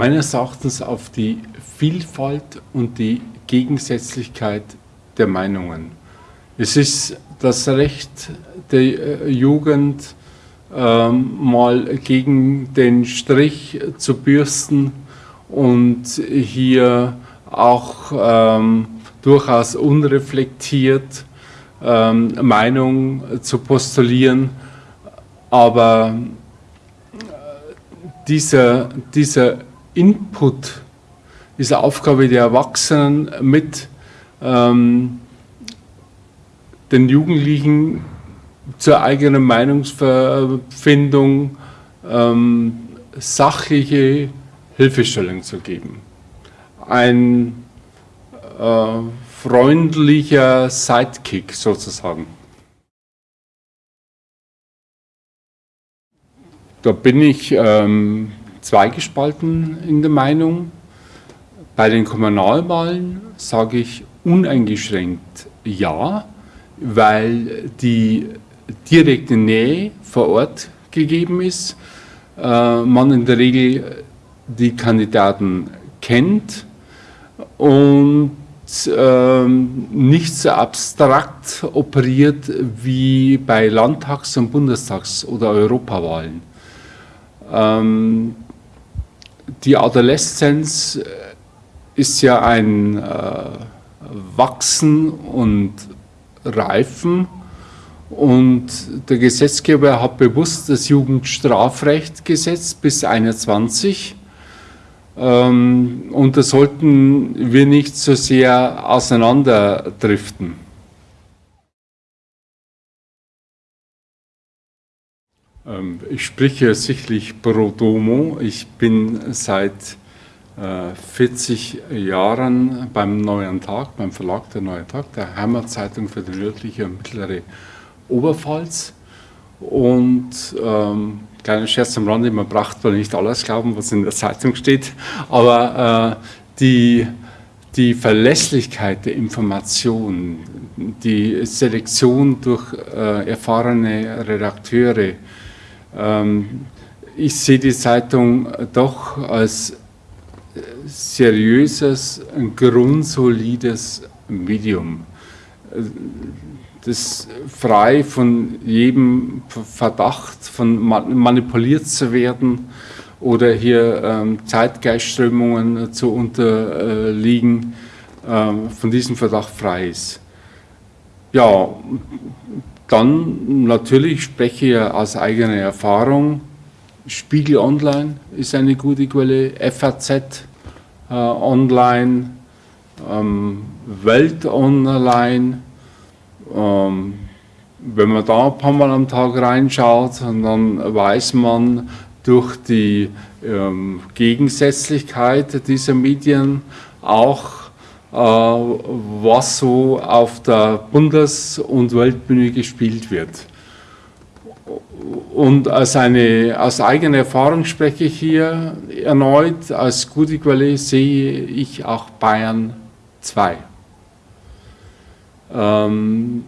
meines Erachtens auf die Vielfalt und die Gegensätzlichkeit der Meinungen. Es ist das Recht der Jugend, ähm, mal gegen den Strich zu bürsten und hier auch ähm, durchaus unreflektiert ähm, Meinung zu postulieren, aber äh, dieser, dieser Input, diese Aufgabe der Erwachsenen mit ähm, den Jugendlichen zur eigenen Meinungsfindung ähm, sachliche Hilfestellung zu geben. Ein äh, freundlicher Sidekick sozusagen. Da bin ich ähm, zweigespalten in der Meinung. Bei den Kommunalwahlen sage ich uneingeschränkt ja, weil die direkte Nähe vor Ort gegeben ist, äh, man in der Regel die Kandidaten kennt und ähm, nicht so abstrakt operiert wie bei Landtags- und Bundestags- oder Europawahlen. Die Adoleszenz äh, ist ja ein äh, Wachsen und Reifen und der Gesetzgeber hat bewusst das Jugendstrafrecht gesetzt bis 21 ähm, und da sollten wir nicht so sehr auseinanderdriften. Ich spreche sicherlich pro domo. Ich bin seit 40 äh, Jahren beim Neuen Tag, beim Verlag der Neue Tag, der Heimatzeitung für die nördliche und mittlere Oberpfalz. Und ähm, kleiner Scherz am Rande, man braucht wohl nicht alles glauben, was in der Zeitung steht, aber äh, die, die Verlässlichkeit der Information, die Selektion durch äh, erfahrene Redakteure, ähm, ich sehe die Zeitung doch als seriöses, grundsolides Medium das frei von jedem Verdacht, von manipuliert zu werden oder hier ähm, Zeitgeistströmungen zu unterliegen, ähm, von diesem Verdacht frei ist. Ja, dann natürlich spreche ich aus eigener Erfahrung. Spiegel Online ist eine gute Quelle, FAZ äh, Online, ähm, Welt Online, ähm, wenn man da ein paar Mal am Tag reinschaut, dann weiß man durch die ähm, Gegensätzlichkeit dieser Medien auch, was so auf der Bundes- und Weltbühne gespielt wird. Und als, eine, aus eigener Erfahrung spreche ich hier erneut, als gute Quelle sehe ich auch Bayern 2 ähm,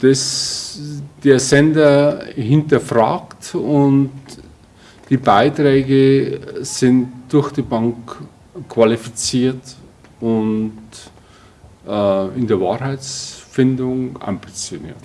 das der Sender hinterfragt und die Beiträge sind durch die Bank qualifiziert und äh, in der Wahrheitsfindung ambitioniert.